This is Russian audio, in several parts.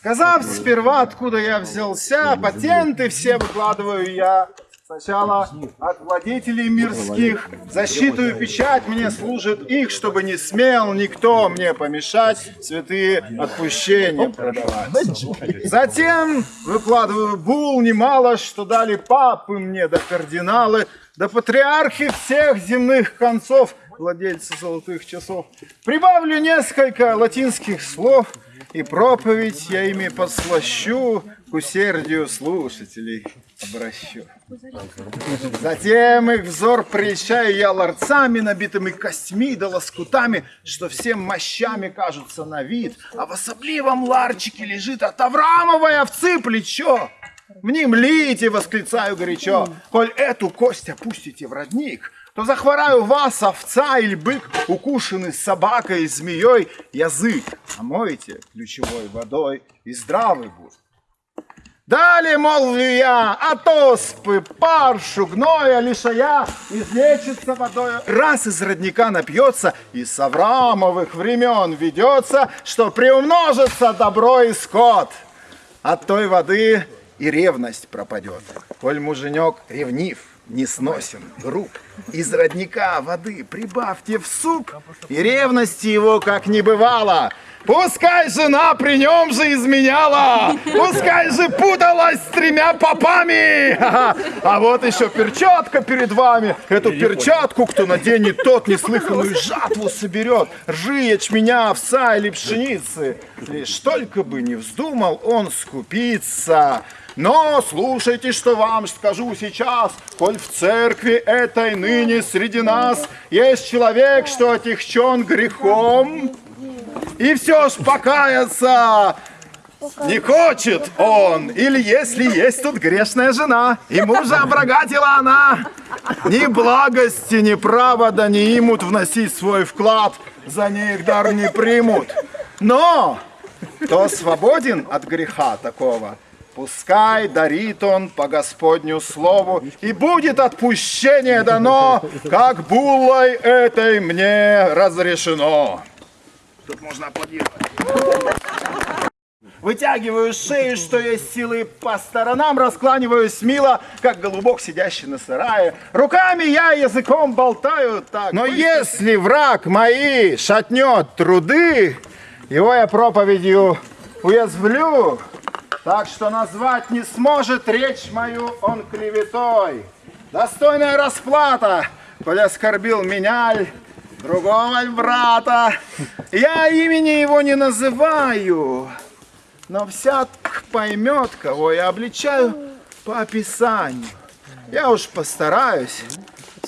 Сказав сперва, откуда я взялся, патенты все выкладываю я. Сначала от владетелей мирских, защиту печать мне служит их, чтобы не смел никто мне помешать святые отпущения продавать. Затем выкладываю бул немало, что дали папы мне, да кардиналы, да патриархи всех земных концов, владельцы золотых часов. Прибавлю несколько латинских слов, и проповедь я ими послащу, к усердию слушателей обращу. Затем их взор прельщаю я ларцами, набитыми костьми да лоскутами, что всем мощами кажутся на вид, а в особливом ларчике лежит от Авраамовой овцы плечо. Мне млите, восклицаю горячо, коль эту кость опустите в родник, то захвораю вас, овца или бык, укушенный собакой и змеей, язык омойте ключевой водой, и здравый будет. Далее молвлю я, от оспы, паршу, гноя, лишая, излечится водой. Раз из родника напьется, и с Авраамовых времен ведется, что приумножится добро и скот. От той воды и ревность пропадет, коль муженек ревнив, не сносен, груб. Из родника воды прибавьте в суп, и ревности его как не бывало. Пускай жена при нем же изменяла, пускай же путалась с тремя попами. А вот еще перчатка перед вами. Эту перчатку, кто наденет, тот неслыханную жатву соберет. Ржи, ячменя, овса или пшеницы. Лишь только бы не вздумал он скупиться. Но слушайте, что вам скажу сейчас, коль в церкви этой ныне среди нас есть человек, что отягчен грехом, и все ж покаяться не хочет он, или если есть тут грешная жена, и мужа обрагатила она, ни благости, ни права да не имут вносить свой вклад, за них дар не примут. Но кто свободен от греха такого, Пускай дарит он по Господню слову, и будет отпущение дано, как буллой этой мне разрешено. Тут можно аплодировать. Вытягиваю шею, что есть силы по сторонам, раскланиваюсь мило, как голубок, сидящий на сарае. Руками я языком болтаю так. Но если враг мои шатнет труды, его я проповедью уязвлю, так что назвать не сможет речь мою он клеветой. Достойная расплата, коль оскорбил меня, другого брата. Я имени его не называю, но всяк поймет, кого я обличаю по описанию. Я уж постараюсь.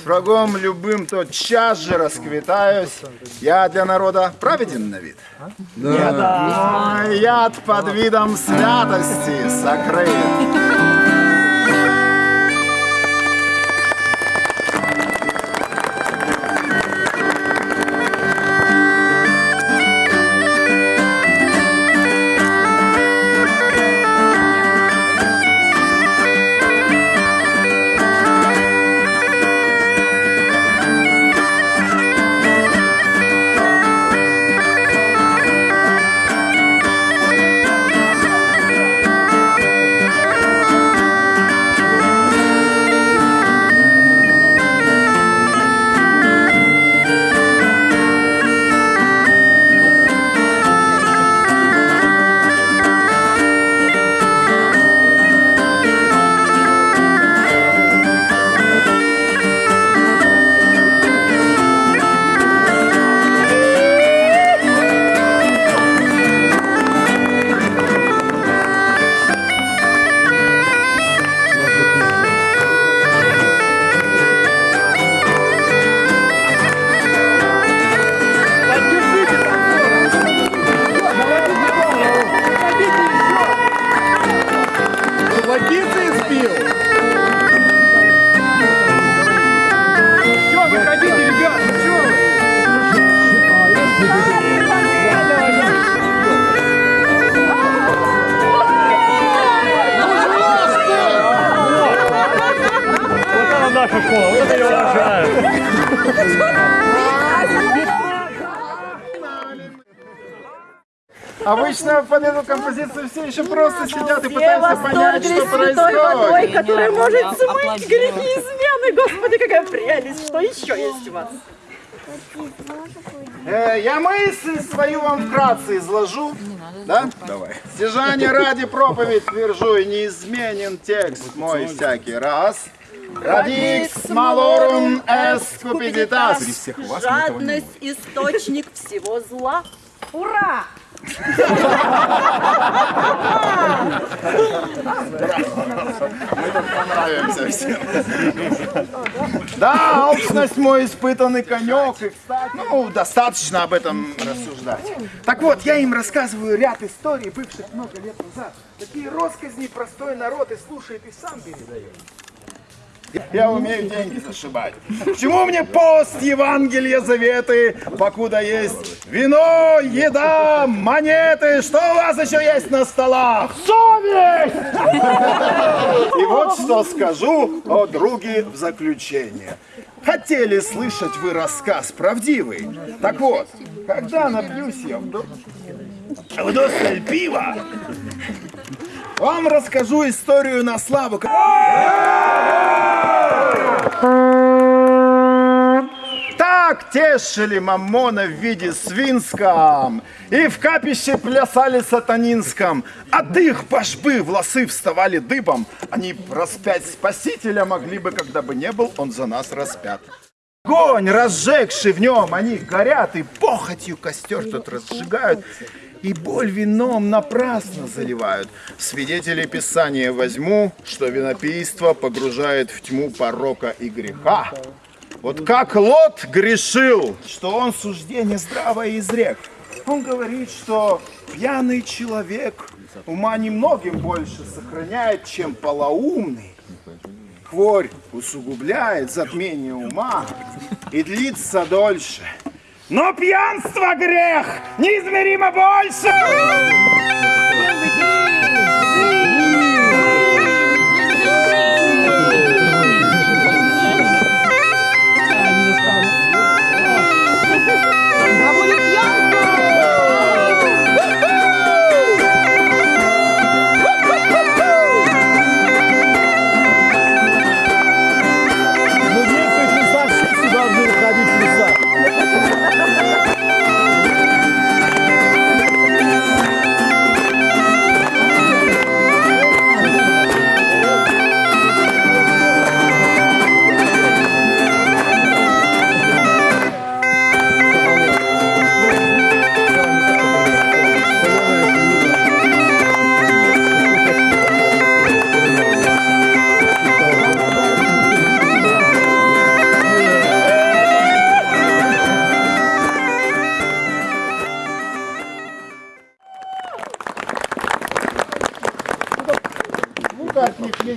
С врагом любым тот час же расквитаюсь. Я для народа праведен на вид? Да. Да. яд под видом святости сокрыт. Обычно под эту композицию все еще просто сидят и пытаются понять, что святой водой, происходит. которая может смыть грехи измены. Господи, какая прелесть! Что еще есть у вас? Э, я мысль свою вам вкратце изложу. Да? Давай. Стяжание ради проповедь твержу, и неизменен текст мой всякий раз. Радикс малорум эст купидитас. Жадность – источник всего зла. Ура! Понравимся всем. Да, алчность мой испытанный конек. И, кстати, ну, достаточно об этом рассуждать. Так вот, я им рассказываю ряд историй, бывших много лет назад. Такие росказни простой народ и слушает, и сам передает. Я умею деньги зашибать. К чему мне пост, Евангелие, заветы, покуда есть вино, еда, монеты, что у вас еще есть на столах? Совесть! И вот что скажу о друге в заключение. Хотели слышать вы рассказ правдивый? Так вот, когда напьюсь я вдо- вдосталь пива, вам расскажу историю на славу. Так тешили Маммона в виде свинском, и в капище плясали сатанинском. От их пашбы волосы вставали дыбом. Они распять Спасителя могли бы, когда бы не был он за нас распят. Огонь, разжегший в нем, они горят, и похотью костер тут разжигают, и боль вином напрасно заливают. Свидетелей Писания возьму, что винопийство погружает в тьму порока и греха. Вот как Лот грешил, что он суждение здравое изрек. Он говорит, что пьяный человек ума немногим больше сохраняет, чем полоумный. Хворь усугубляет затмение ума и длится дольше. Но пьянство грех! Неизмеримо больше!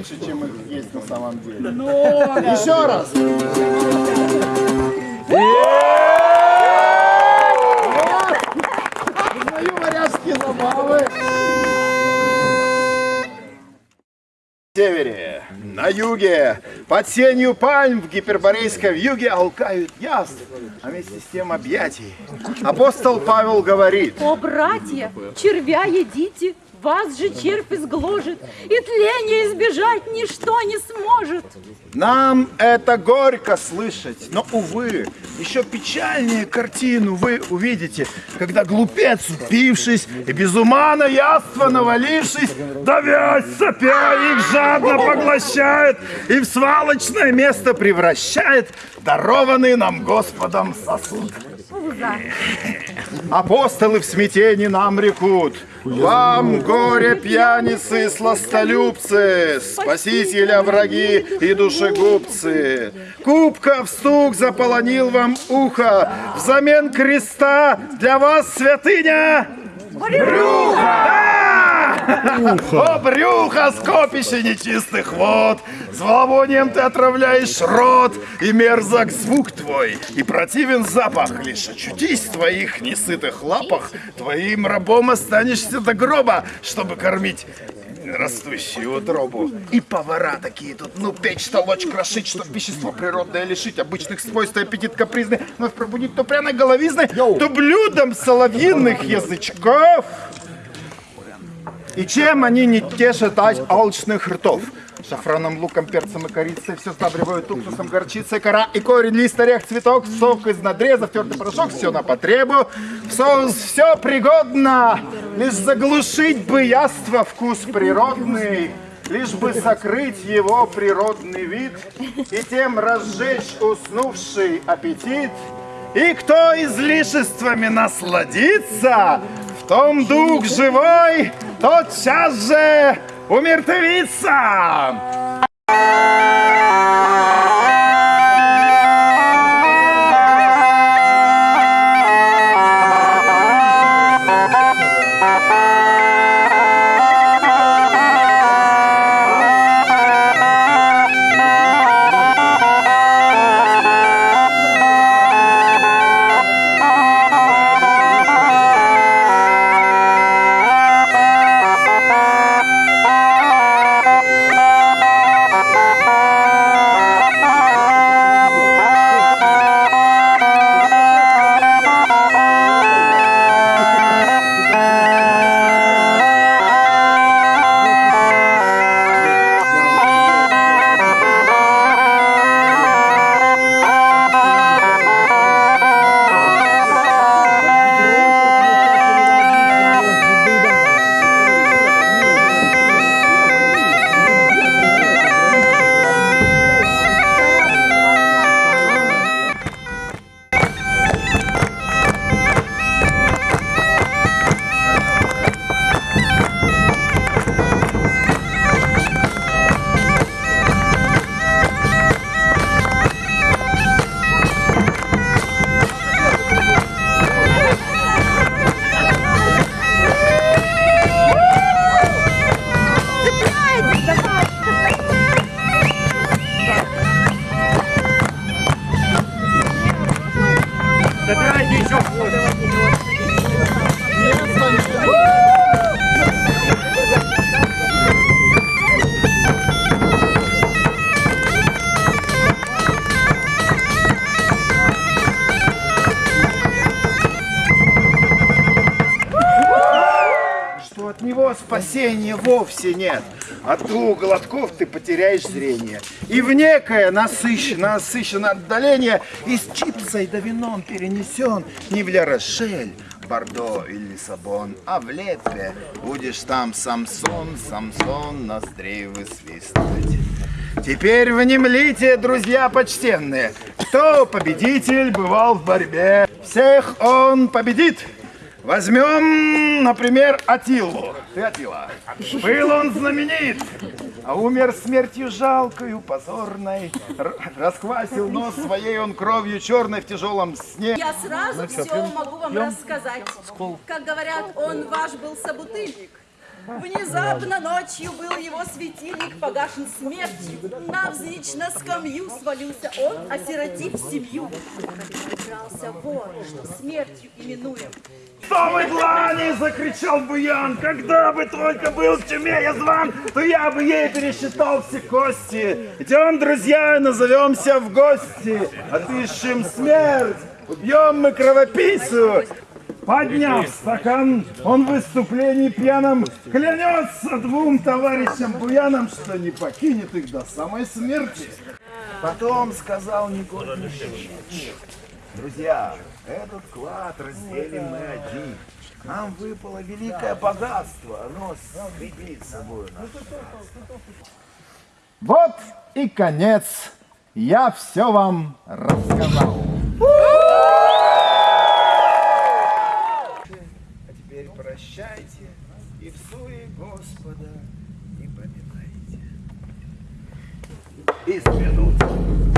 Меньше, чем их есть на самом деле. Еще раз. Узнаю варяжские забавы. На севере, на юге, под сенью пальм в гиперборейском юге алкают яств, а вместе с тем объятий. Апостол Павел говорит, О, братья, червя едите, вас же червь изгложит, и тления избежать ничто не сможет. Нам это горько слышать, но, увы, еще печальнее картину вы увидите, когда глупец, упившись и без ума на яство навалившись, давясь сопя их жадно поглощает и в свалочное место превращает дарованный нам Господом сосуд. Апостолы в смятении нам рекут. Вам, горе, пьяницы, сластолюбцы, Спасителя враги и душегубцы. Кубка в стук заполонил вам ухо, Взамен креста для вас святыня! Брюхо! О, брюхо, скопище нечистых вод! Зловонием ты отравляешь рот, и мерзок звук твой, и противен запах. Лишь очутись в твоих несытых лапах, твоим рабом останешься до гроба, чтобы кормить растущую утробу. И повара такие тут, ну, печь, толочь, крошить, чтоб вещество природное лишить обычных свойств и аппетит капризный, вновь пробудить то пряной головизной, то блюдом соловьиных язычков. И чем они не тешат алчных ртов? Шафраном, луком, перцем и корицей все сдабривают уксусом, горчицей, кора и корень, лист, орех, цветок, сок из надрезов, тертый порошок, все на потребу. Соус все пригодно, лишь заглушить бы яство вкус природный, лишь бы сокрыть его природный вид и тем разжечь уснувший аппетит. И кто излишествами насладится, в том дух живой тотчас же умертвится. Спасения вовсе нет. От двух глотков ты потеряешь зрение. И в некое насыщенное, насыщенное отдаление из чипсой да вином перенесен не в Ля-Рошель, Бордо или Лиссабон, а в Лепе. Будешь там Самсон, Самсон, ноздрей высвистывать. Теперь внемлите, друзья почтенные, кто победитель бывал в борьбе. Всех он победит. Возьмем, например, Атилу. Ты Атила. Был он знаменит, а умер смертью жалкою, позорной. Р- расквасил нос своей он кровью черной в тяжелом сне. Я сразу все могу вам рассказать. Как говорят, он ваш был собутыльник. Внезапно ночью был его светильник погашен смертью. Навзничь на скамью свалился он, осиротив семью. Прокрался вор, что смертью именуем. Вы длани, закричал Буян, когда бы только был в тюрьме я зван, то я бы ей пересчитал все кости. Идем, друзья, назовемся в гости, отыщем смерть, убьем мы кровопийцу. Подняв стакан, он в выступлении пьяном клянется двум товарищам Буянам, что не покинет их до самой смерти. Потом сказал негодный шутник, Друзья, этот клад разделим мы один. Нам выпало великое богатство, оно скрепит собой наш Вот и конец. Я все вам рассказал. А теперь прощайте и в суе Господа не поминайте. Из минут